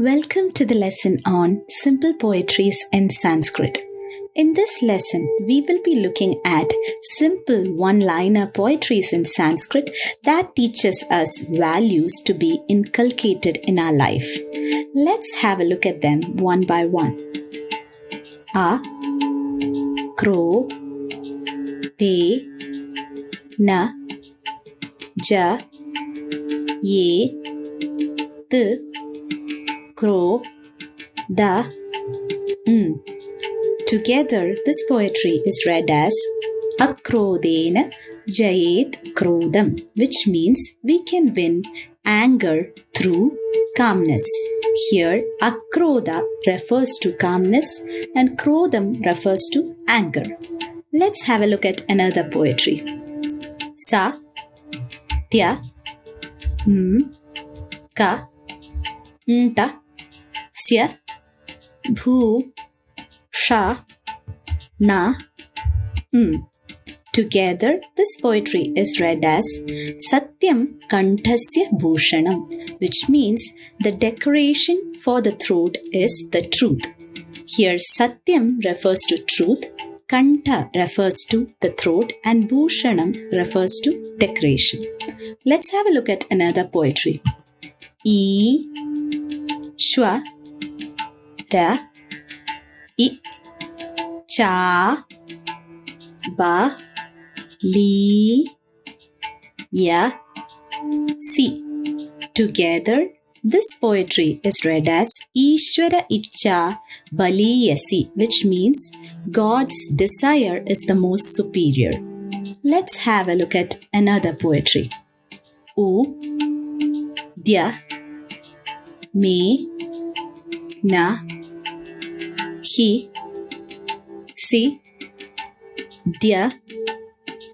Welcome to the lesson on simple poetries in Sanskrit. In this lesson, we will be looking at simple one liner poetries in Sanskrit that teaches us values to be inculcated in our life. Let's have a look at them one by one. A Crow Te Na Ja Ye T Crow Da Mm. Together, this poetry is read as Akrodena Jayet Krodam, which means we can win anger through calmness. Here, Akroda refers to calmness and Krodam refers to anger. Let's have a look at another poetry. Sa Tya M Ka Nta Sya Bhu Sha, Na, M. Together, this poetry is read as Satyam Kantasya Bhushanam, which means the decoration for the throat is the truth. Here, Satyam refers to truth, Kanta refers to the throat, and Bhushanam refers to decoration. Let's have a look at another poetry. E, Shwa, Ra, I, cha ba li ya si together this poetry is read as ishvara icha baliyasi which means god's desire is the most superior. Let's have a look at another poetry. U dya me na he si, dia,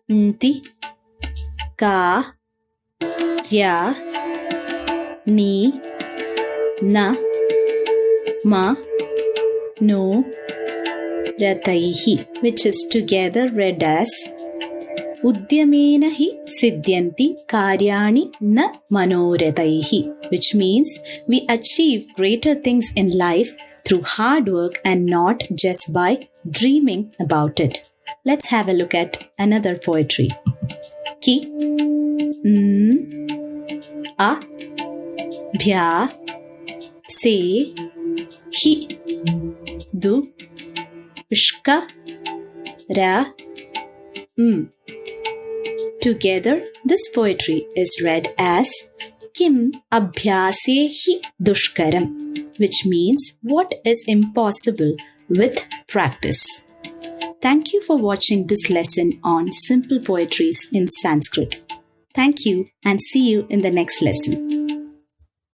nti, ka, rya, ni, na, ma, no, rataihi, which is together read as Udyamena hi siddhyanti karyani na manorataihi, which means we achieve greater things in life through hard work and not just by dreaming about it. Let's have a look at another poetry. Ki, mm, a, bhya, se, hi, du, ushka, ra, mm. Together, this poetry is read as Kim abhyase hi dushkaram, which means what is impossible with practice. Thank you for watching this lesson on simple poetries in Sanskrit. Thank you and see you in the next lesson.